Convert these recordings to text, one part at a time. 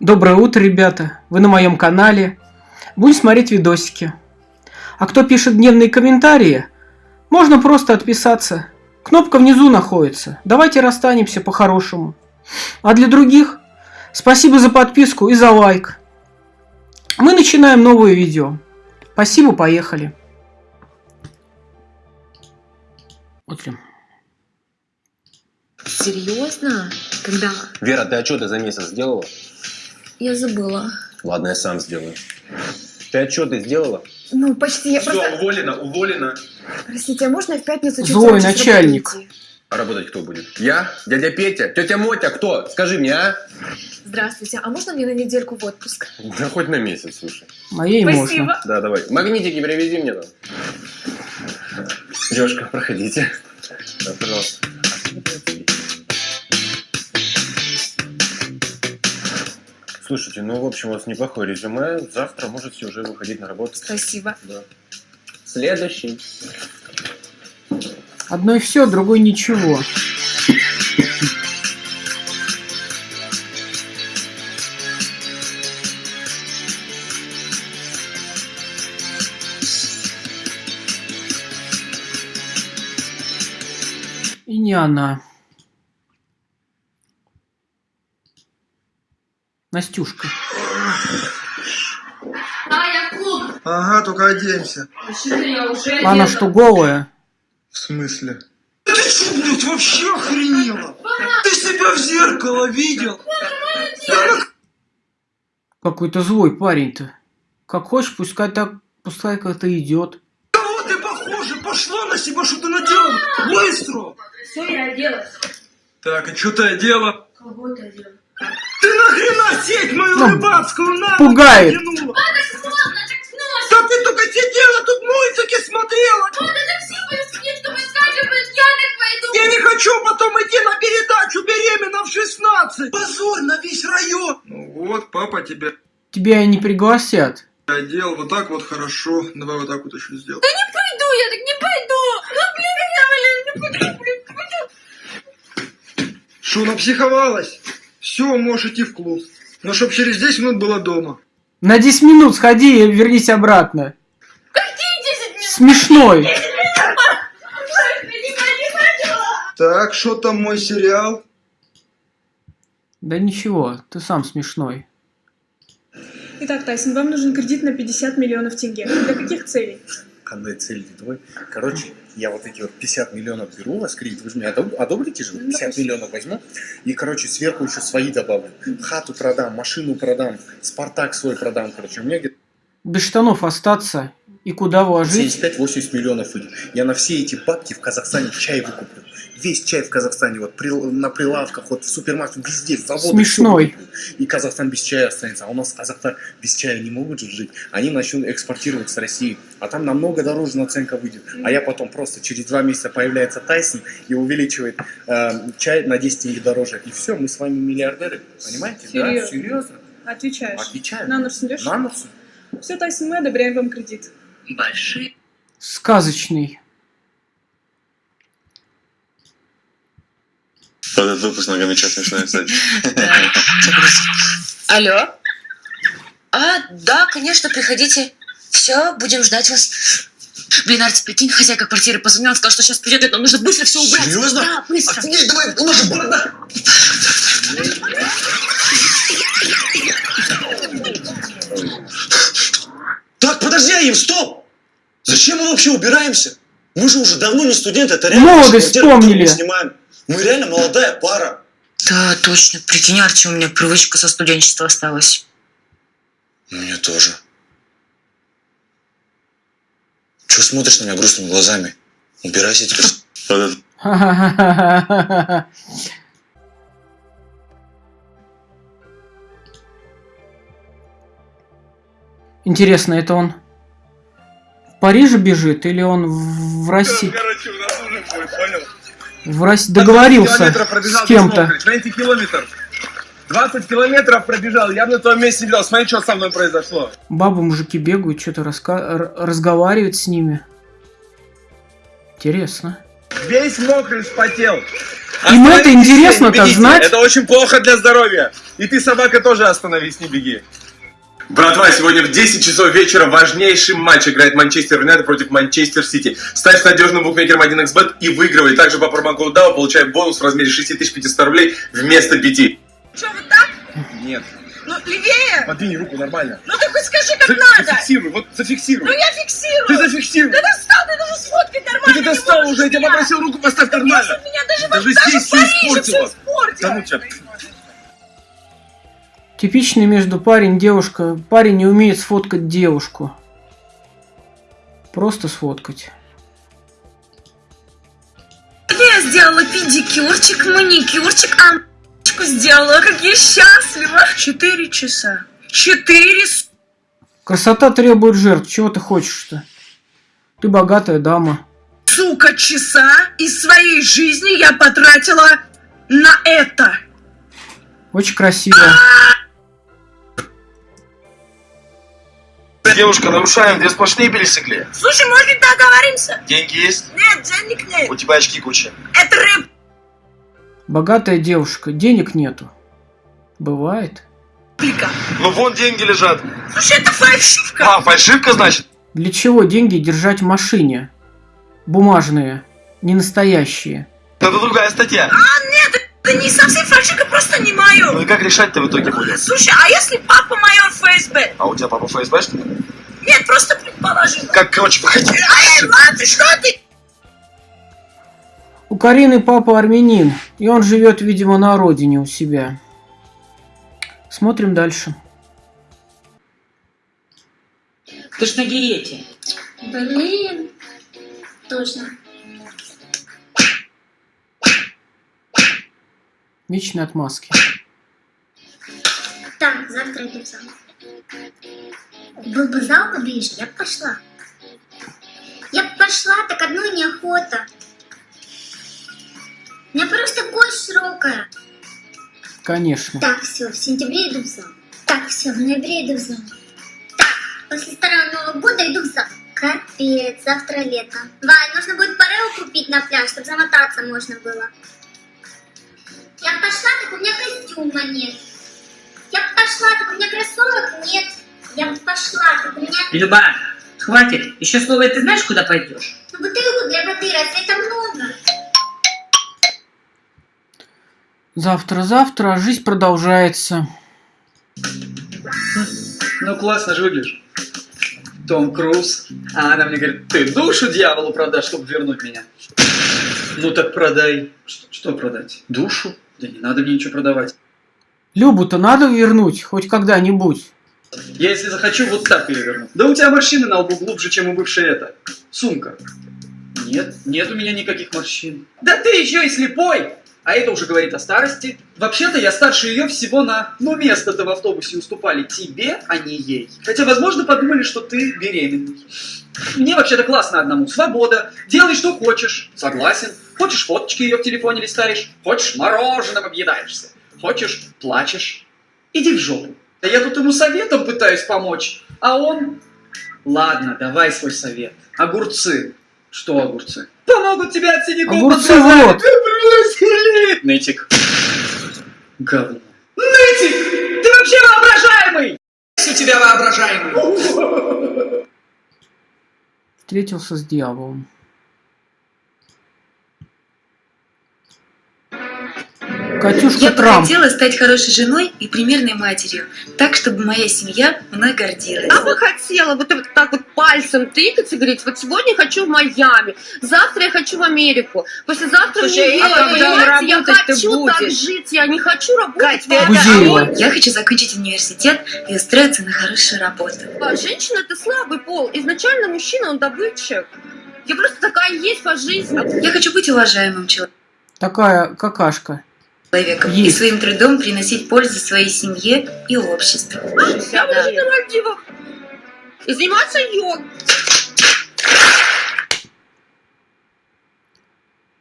Доброе утро, ребята! Вы на моем канале. Будем смотреть видосики. А кто пишет дневные комментарии, можно просто отписаться. Кнопка внизу находится. Давайте расстанемся по-хорошему. А для других, спасибо за подписку и за лайк. Мы начинаем новое видео. Спасибо, поехали. Смотрим. Серьезно? Когда? Вера, ты отчеты за месяц сделала? Я забыла. Ладно, я сам сделаю. Ты отчеты сделала? Ну, почти. Я Все, просто... уволена, уволена. Простите, а можно я в пятницу чуть Злой начальник. работы уйти? А работать кто будет? Я? Дядя Петя? Тетя Мотя? Кто? Скажи мне, а? Здравствуйте, а можно мне на недельку в отпуск? Да хоть на месяц, слушай. Моей Спасибо. можно. Да, давай. Магнитики привези мне там. Девушка, проходите. Да, пожалуйста. Слушайте, ну, в общем, у вас неплохое резюме. Завтра можете уже выходить на работу. Спасибо. Да. Следующий. Одной все, другой ничего. И не она. Настюшка. А, я в клуб. Ага, только оденься. Уже Она одета. что, голая? В смысле? Ты что, блядь, вообще охренела? Ты себя в зеркало видел? Какой-то злой парень-то. Как хочешь, пускай так, пускай как-то идет. Кого ты похоже? Пошла на себя, что ты надела? Быстро! Все, я оделась. Так, а что ты одела? Кого ты одела? Ты нахрена сеть мою Ну, рыбацкую на пугает. натянула? Так. Да ты только сидела тут мультики смотрела! Что я так пойду. Я не хочу потом идти на передачу беременна в 16! Позор на весь район! Ну вот, папа тебя Тебя и не пригласят. одел, вот так вот хорошо. Давай вот так вот еще сделай. Пойду, я так не пойду. Ну, блин, я, блин, не пойду, блин, не. Что, напсиховалась? Все, можешь идти в клуб. Но чтоб через 10 минут была дома. На 10 минут сходи и вернись обратно. Какие 10 минут? Смешной. Так, что там мой сериал? Да ничего, ты сам смешной. Итак, Тайсон, вам нужен кредит на 50 миллионов тенге. Для каких целей? Канал цель твой. Короче, я вот эти вот 50 миллионов беру у вас кредит, вы же мне одоб- одобрите же? Ну, 50 допустим. миллионов возьму, и, короче, сверху еще свои добавлю. Хату продам, машину продам, Спартак свой продам, короче. У меня где-то Без штанов остаться и куда вложить? 75-80 миллионов выйдет. Я на все эти бабки в Казахстане чай выкуплю. Весь чай в Казахстане, вот при- на прилавках, вот в супермаркете, везде, заводы. Смешной. И Казахстан без чая останется. А у нас казахстан без чая не могут же жить. Они начнут экспортировать с России. А там намного дороже наценка выйдет. А я потом просто через два месяца появляется Тайсон и увеличивает э, чай на 10 тенге дороже. И все, мы с вами миллиардеры. Понимаете? Серьезно? Да, серьезно. Отвечаешь. Отвечаю. На нос идешь? На. Все, Тайсон, мы одобряем вам кредит. Сказочный. Этот выпуск многомечет смешной, кстати. Алло? А, да, конечно, приходите. Все, будем ждать вас. Блин, Арти, прикинь, хозяйка квартиры позвонила, сказала, что сейчас придет, нам нужно быстро все убрать. Серьезно? Да, быстро. Офигеть, давай, у нас же борода. Так, подожди, Аим, стоп! Зачем мы вообще убираемся? Мы же уже давно не студенты, это реально Молодость вспомнили. мы снимаем. Мы реально молодая пара. Да, точно. Прикинь, Арти, у меня привычка со студенчества осталась. Мне тоже. Чего смотришь на меня грустными глазами? Убирайся теперь. Интересно, это он в Париже бежит или он в в России? Короче, у нас понял? В России договорился с кем-то. без мокрых. 20 километров. 20 километров пробежал, я бы на твоем месте не делал. Смотри, что со мной произошло. Бабы, мужики бегают, что-то раска... разговаривают с ними. Интересно. Весь мокрый вспотел. Им это Остановитесь интересно, все, не так бегите. знать? Это очень плохо для здоровья. И ты, собака, тоже остановись, не беги. Братва, сегодня в 10 часов вечера важнейший матч играет Манчестер Юнайтед против Манчестер Сити. Ставь с надежным букмекером 1xbet и выигрывай. Также по промокоду DAO получай бонус в размере 6500 рублей вместо 5. Что, вот так? Нет. Ну, левее. Подвинь руку нормально. Ну, ты хоть скажи, как За- надо. Зафиксируй, вот зафиксируй. Ну, я фиксирую. Ты зафиксируй. Да достал, ты даже сфоткать нормально ты достал уже, я тебя попросил руку поставь Ты нормально. меня даже, Даже вот, даже здесь в испортила. все испортила. Да ну тебя. Типичный между парень девушка. Парень не умеет сфоткать девушку. Просто сфоткать. Я сделала педикюрчик, маникюрчик, а сделала, как я счастлива. Четыре часа. Четыре Красота требует жертв. Чего ты хочешь-то? Ты богатая дама. Сука, часа из своей жизни я потратила на это. Очень красиво. Девушка, нарушаем две сплошные пересекли. Слушай, может, договоримся? Деньги есть? Нет, денег нет. У тебя очки куча. Это рыб. Богатая девушка. Денег нету. Бывает. Ну вон деньги лежат. Слушай, это фальшивка. А, фальшивка, значит? Для чего деньги держать в машине? Бумажные, не настоящие. Это другая статья. Это не совсем фальшивка, просто не Ну мое. и как решать-то в итоге будет? Слушай, а если папа майор ФСБ? А у тебя папа ФСБ, что ли? Нет, просто предположил. Как, короче, выходи. Ай, ладно, что ты? У Карины папа армянин, и он живет, видимо, на родине у себя. Смотрим дальше. Ты ж на диете. Блин, точно. Вечные отмазки. Так, завтра иду в зал. Был бы зал поближе, я бы пошла. Я бы пошла, так одной неохота. У меня просто кость широкая. Конечно. Так, все, в сентябре иду в зал. Так, все, в ноябре иду в зал. Так, после Старого Нового года иду в зал. Капец, завтра лето. Вань, нужно будет парео купить на пляж, чтобы замотаться можно было. Я б пошла, так у меня костюма нет. Я бы пошла, так у меня кроссовок нет. Я пошла, так у меня... Люба, хватит. Еще слово, ты знаешь, куда пойдешь? Ну, бутылку для воды, разве это много? Завтра-завтра, жизнь продолжается. Ну, классно же выглядишь. Том Круз. А она мне говорит, ты душу дьяволу продашь, чтобы вернуть меня. Ну так продай. Что, что продать? Душу? Да не надо мне ничего продавать. Любу-то надо вернуть, хоть когда-нибудь. Я если захочу, вот так ее верну. Да у тебя морщины на лбу глубже, чем у бывшей это. Сумка. Нет, нет у меня никаких морщин. Да ты еще и слепой! А это уже говорит о старости. Вообще-то я старше ее всего на... Ну, место-то в автобусе уступали тебе, а не ей. Хотя, возможно, подумали, что ты беременный. Мне вообще-то классно одному. Свобода. Делай, что хочешь. Согласен. Хочешь, фоточки ее в телефоне листаешь. Хочешь, мороженым объедаешься. Хочешь, плачешь. Иди в жопу. Да я тут ему советом пытаюсь помочь. А он... Ладно, давай свой совет. Огурцы. Что огурцы? Помогут тебе от синяков Огурцы вот. Нытик. Говно. Нытик! Ты вообще воображаемый! У тебя воображаемый. Встретился с дьяволом. Катюшка Я бы Трамп. хотела стать хорошей женой и примерной матерью, так, чтобы моя семья мной гордилась. Я бы хотела вот так- вот пальцем тыкаться и говорить, вот сегодня я хочу в Майами, завтра я хочу в Америку, послезавтра в Слушай, Нью-Йорк, а понимаете, я хочу так будешь? жить, я не хочу работать. Кать, в это-. Я хочу закончить университет и устроиться на хорошую работу. А Женщина это слабый пол, изначально мужчина он добытчик. Я просто такая есть по жизни. Я хочу быть уважаемым человеком. Такая какашка. Человеком и Есть. своим трудом приносить пользу своей семье и обществу. Я буду жить на Мальдивах и заниматься йогой.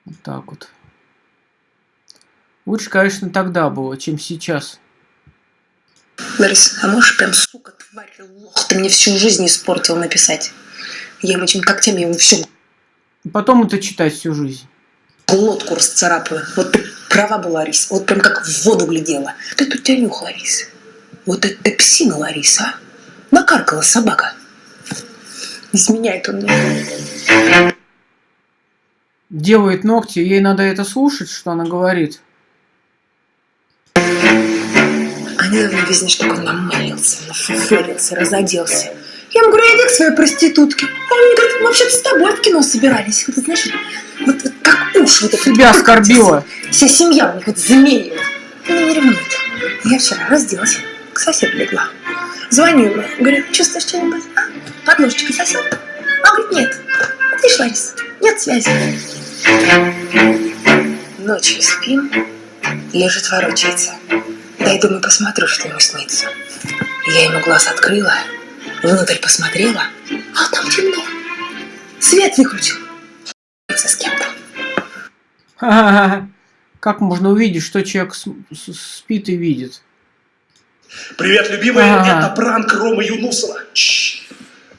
Вот так вот. Лучше, конечно, тогда было, чем сейчас. Ларис, а можешь прям, сука, тварь, лох, ты мне всю жизнь испортил написать. Я ему этим когтями ему всю И потом это читать всю жизнь. глотку расцарапаю. Вот ты Права была, Ларис. Вот прям как в воду глядела. Ты тут тебя нюх, Ларис. Вот это псина, Лариса, а? Накаркала собака. Изменяет он мне. Делает ногти, ей надо это слушать, что она говорит. А недавно везде, чтобы он намылился, нафуфырился, разоделся. Я ему говорю, иди к своей проститутке. А он говорит, мы вообще-то с тобой в кино собирались. Вот, знаешь, вот, вот как уж вот. Себя оскорбила. Вся семья у них вот заменила. Она не ревнует. Я вчера разделась, к соседу легла. Звоню ему, говорю, чувствуешь что-нибудь? А? Подложечкой сосед? А он говорит, нет. Видишь, Ларис, нет связи. Ночью спим, лежит, ворочается. Дай, думаю, посмотрю, что ему снится. Я ему глаз открыла, внутрь посмотрела, а там темно. Свет выключил. С кем-то. Ха-ха-ха. Как можно увидеть, что человек спит и видит? Привет, любимая, Ага. это пранк Ромы Юнусова. Чш.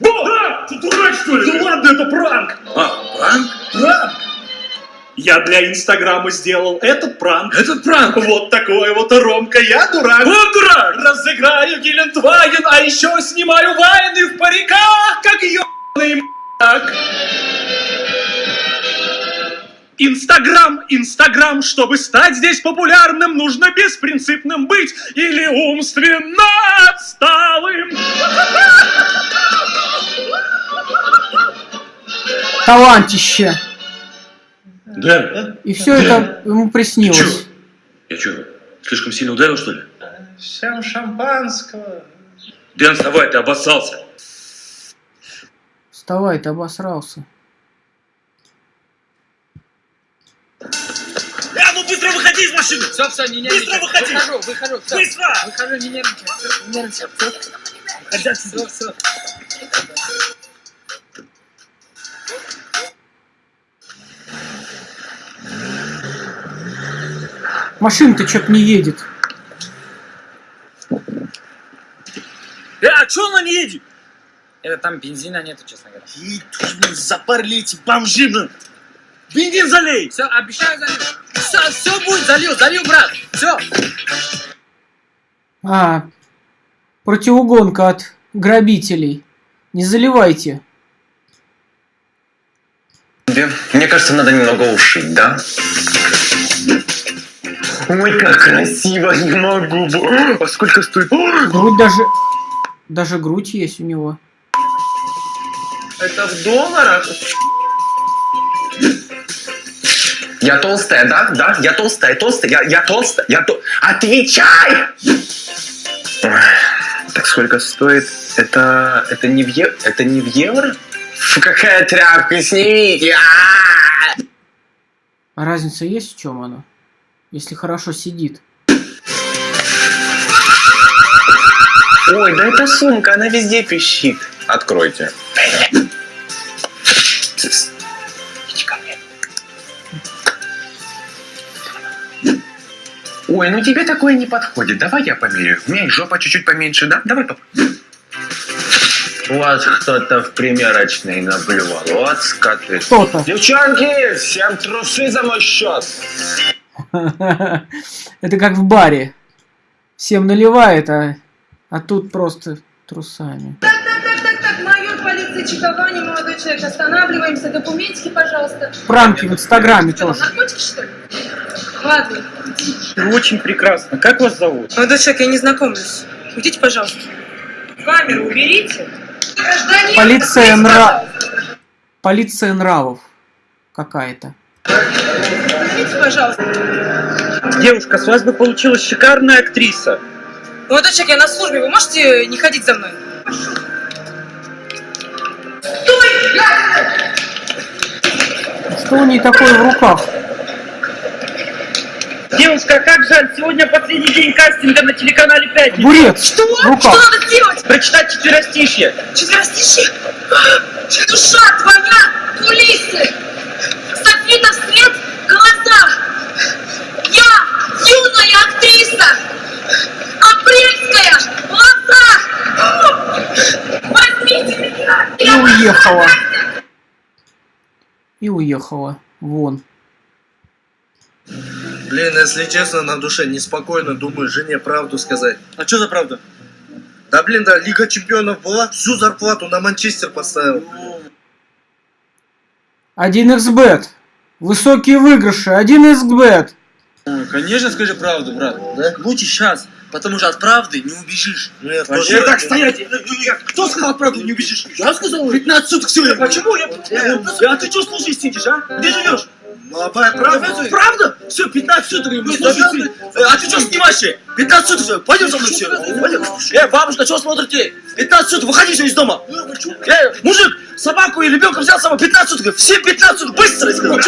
Да, ты дурак, что ли? Да ладно, это пранк. А, пранк? Пранк. Я для Инстаграма сделал этот пранк. Этот пранк? Вот такой вот Ромка, я дурак. Вот дурак! Разыграю Гелендваген, а еще снимаю вайны в париках, как ебаный м***ак. Инстаграм, Инстаграм, чтобы стать здесь популярным, нужно беспринципным быть или умственно отсталым. Талантище. Да? И все это ему приснилось. Я что, слишком сильно ударил, что ли? Всем шампанского. Дэн, вставай, ты обоссался. Вставай, ты обосрался. А ну быстро выходи из машины! Все, все, не Быстро нервничай. выходи! Выхожу, выхожу. Все. Быстро! Выхожу, не нервничай. Не нервничай. Хотя Все, все. Машина-то что-то не едет. Э, а чё она не едет? Это там бензина нету, честно говоря. И тут блин, запарили эти бомжи, блин. Бензин залей! Все, обещаю залью. Все, все будет, залью, залью, брат. Все. А, противоугонка от грабителей. Не заливайте. Мне кажется, надо немного ушить, да? Ой, как красиво, не могу. А сколько стоит? Грудь даже... Даже грудь есть у него. Это в долларах? Я толстая, да? Да, я толстая, толстая, я, я толстая, я то... Отвечай! Так сколько стоит? Это, это не в евро? Это не в евро? Фу, какая тряпка, снимите! А-а-а! А разница есть в чем она? Если хорошо сидит. Ой, да это сумка, она везде пищит. Откройте. Тс. Иди ко мне. Ой, ну тебе такое не подходит. Давай я померяю. У меня и жопа чуть-чуть поменьше, да? Давай попробуем. У вас кто-то в примерочной наблювал. Вот скоты. Кто-то. Девчонки, всем трусы за мой счет. Это как в баре. Всем наливает, а, а тут просто трусами. Так, так, так, так, так, майор полиции чекование, молодой человек, останавливаемся, документики, пожалуйста. Пранки в инстаграме Что, тоже. наркотики, что ли? Ладно. Очень прекрасно. Как вас зовут? Молодой человек, я не знакомлюсь. Уйдите, пожалуйста. Камеру уберите. Гражданин, Полиция откройте, нра... Полиция нравов какая-то. Остановите, пожалуйста. Девушка, с вас бы получилась шикарная актриса. Молодой человек, я на службе, вы можете не ходить за мной? Что у ней такое в руках? Девушка, как жаль, сегодня последний день кастинга на телеканале «Пятница». Бурец Что? в руках. Что надо сделать? Прочитать четверостишье. Четверостишье? Душа твоя, кулисы, софитов свет в глазах. Я юная актриса, апрельская в глазах. Возьмите меня. И уехала. Уехала. Вон. Блин, если честно, на душе неспокойно, думаю, жене правду сказать. А что за правда? Да блин, да, Лига Чемпионов была, всю зарплату на Манчестер поставил. 1xbet. Высокие выигрыши. 1xbet. Конечно, скажи правду, брат. Да? Лучше сейчас, потому что от правды не убежишь. Нет, Вообще так стоять! Кто сказал правду, не убежишь? Я сказал? 15 суток все. Почему? Я, я, а ты что слушай сидишь, а? Где живешь? правда? Правда? Все, 15 суток не слушай. А ты что снимаешь? 15 суток все. Пойдем со мной все. Пойдем. Э, бабушка, что смотрите? 15 суток, выходи все из дома. Э, мужик, собаку и ребенка взял с собой 15 суток. Все 15 суток, быстро, я сказал.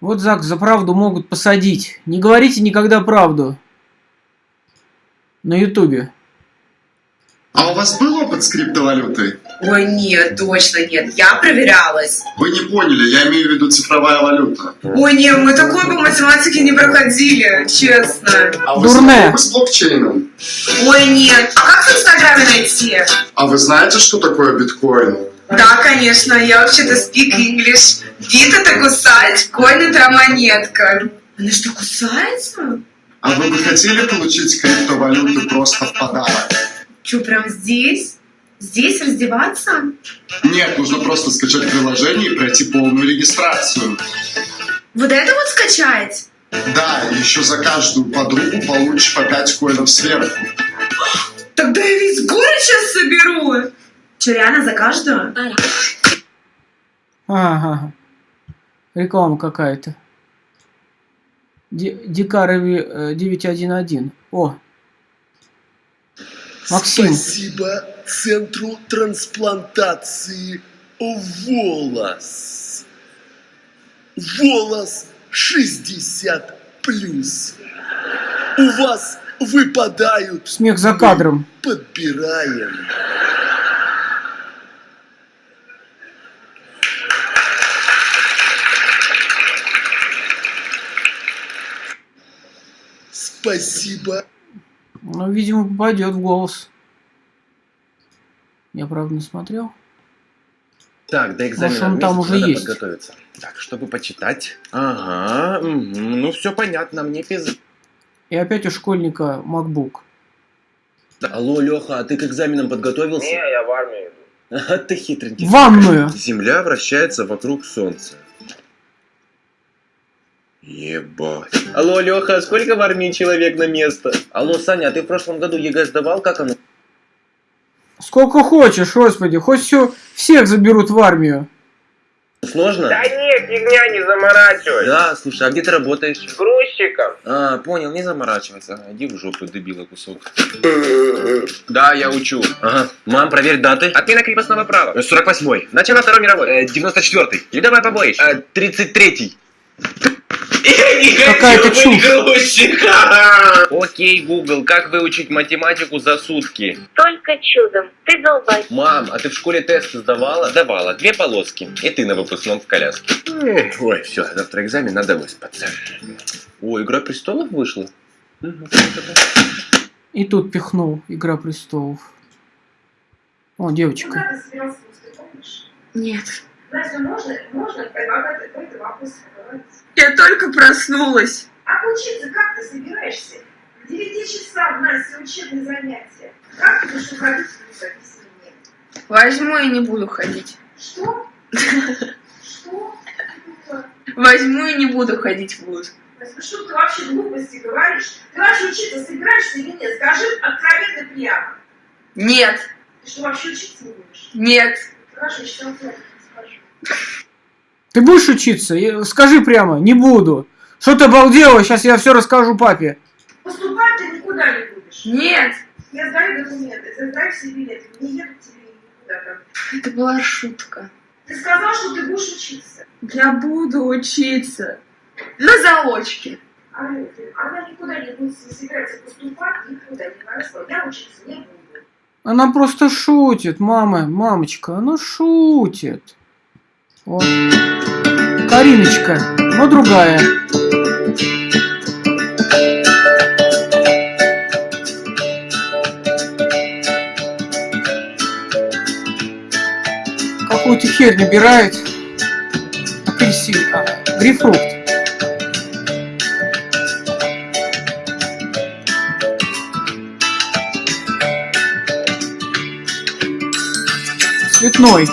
Вот Зак, за правду могут посадить. Не говорите никогда правду. На ютубе. А у вас был опыт с криптовалютой? Ой, нет, точно нет. Я проверялась. Вы не поняли, я имею в виду цифровая валюта. Ой, нет, мы такое по математике не проходили, честно. А вы Дурная. с блокчейном? Ой, нет. А как в Инстаграме найти? А вы знаете, что такое биткоин? Да, конечно, я вообще-то speak English. Бит это кусать, коин это монетка. Она что, кусается? А вы бы хотели получить криптовалюту просто в подарок? Что, прям здесь? Здесь раздеваться? Нет, нужно просто скачать приложение и пройти полную регистрацию. Вот это вот скачать? Да, еще за каждую подругу получишь по 5 коинов сверху. Тогда я весь город сейчас соберу. Че, реально за каждую? Ага. Реклама какая-то. Ди- Дикарови э, 911. О. Максим. Спасибо Центру трансплантации волос. Волос 60 плюс. У вас выпадают. Смех за кадром. Подбираем. Спасибо. Ну, видимо, попадет в голос. Я, правда, не смотрел. Так, до экзамена Может, он месяц там уже надо есть. подготовиться. Так, чтобы почитать. Ага, мгм, ну все понятно, мне пиз... И опять у школьника MacBook. Алло, Леха, а ты к экзаменам подготовился? Не, я в армию иду. А ты хитренький. Ванную. Земля вращается вокруг Солнца. Ебать. Алло, Леха, сколько в армии человек на место? Алло, Саня, а ты в прошлом году ЕГЭ сдавал? Как оно? Сколько хочешь, господи. Хоть все, всех заберут в армию. Сложно? Да нет, фигня, не заморачивай. Да, слушай, а где ты работаешь? Грузчиком. А, понял, не заморачивайся. Иди в жопу, дебила кусок. Да, я учу. Ага. Мам, проверь даты. Отмена крепостного права. 48-й. Начало Второй мировой. 94-й. Ледовая побоище. 33-й. Какая-то чушь. Окей, Google, как выучить математику за сутки? Только чудом. Ты долбай. Мам, а ты в школе тесты сдавала? Давала. Две полоски. И ты на выпускном в коляске. Эх, Ой, все, завтра экзамен, надо выспаться. О, Игра престолов вышла? И тут пихнул Игра престолов. О, девочка. Нет. Разве можно, можно предлагать какой-то вопрос? Я только проснулась. А учиться как ты собираешься? К 9 часам, Настя, учебные занятия. Как ты будешь уходить в мне? Возьму и не буду ходить. Что? Что? Возьму и не буду ходить в вуз. Ну что ты вообще глупости говоришь? Ты вообще учиться собираешься или нет? Скажи откровенно прямо. Нет. Ты что, вообще учиться не будешь? Нет. Хорошо, скажу. Ты будешь учиться? Я- Скажи прямо, не буду. Что ты обалдела? Сейчас я все расскажу папе. Поступать ты никуда не будешь. Нет. Я сдаю документы, сдай все билеты. Не еду к тебе никуда там. Это была шутка. Ты сказал, что ты будешь учиться. Я буду учиться. На заочке. А это, она никуда не будет не собирается поступать, никуда не выросла. Я учиться не буду. Она просто шутит, мама, мамочка, она шутит. Вот. Кариночка, но другая. Какую-то херь набирает. Апельсин, а, грейпфрукт. Цветной.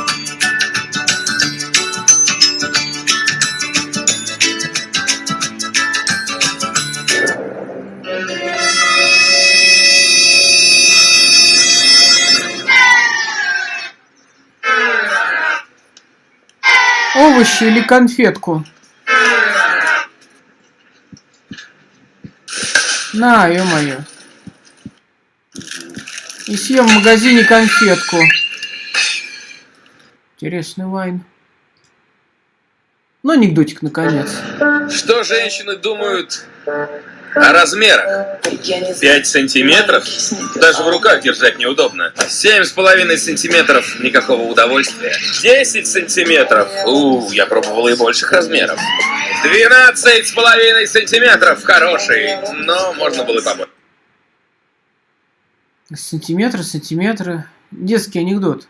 Овощи или конфетку? На, ё-моё. И съем в магазине конфетку. Интересный вайн. Ну, анекдотик, наконец. Что женщины думают о размерах? 5 сантиметров? Даже в руках держать неудобно. Семь с половиной сантиметров – никакого удовольствия. 10 сантиметров? У, я пробовал и больших размеров. 12 с половиной сантиметров – хороший, но можно было и побольше. Сантиметры, сантиметры. Детский анекдот.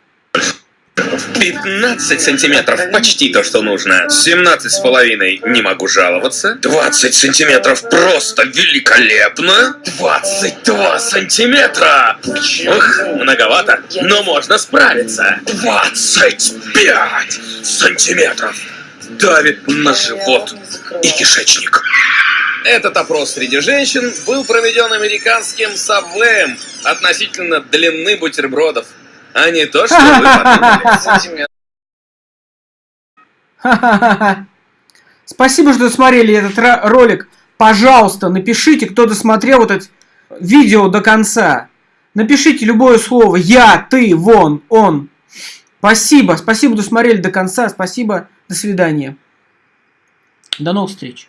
15 сантиметров, почти то, что нужно. 17 с половиной, не могу жаловаться. 20 сантиметров, просто великолепно. 22 сантиметра. Ух, многовато, но можно справиться. 25 сантиметров. Давит на живот и кишечник. Этот опрос среди женщин был проведен американским Сабвеем относительно длины бутербродов, а не то, что вы подумали. Ха-ха-ха. Спасибо, что смотрели этот ро- ролик. Пожалуйста, напишите, кто досмотрел вот это видео до конца. Напишите любое слово. Я, ты, вон, он. Спасибо, спасибо, что смотрели до конца. Спасибо, до свидания. До новых встреч.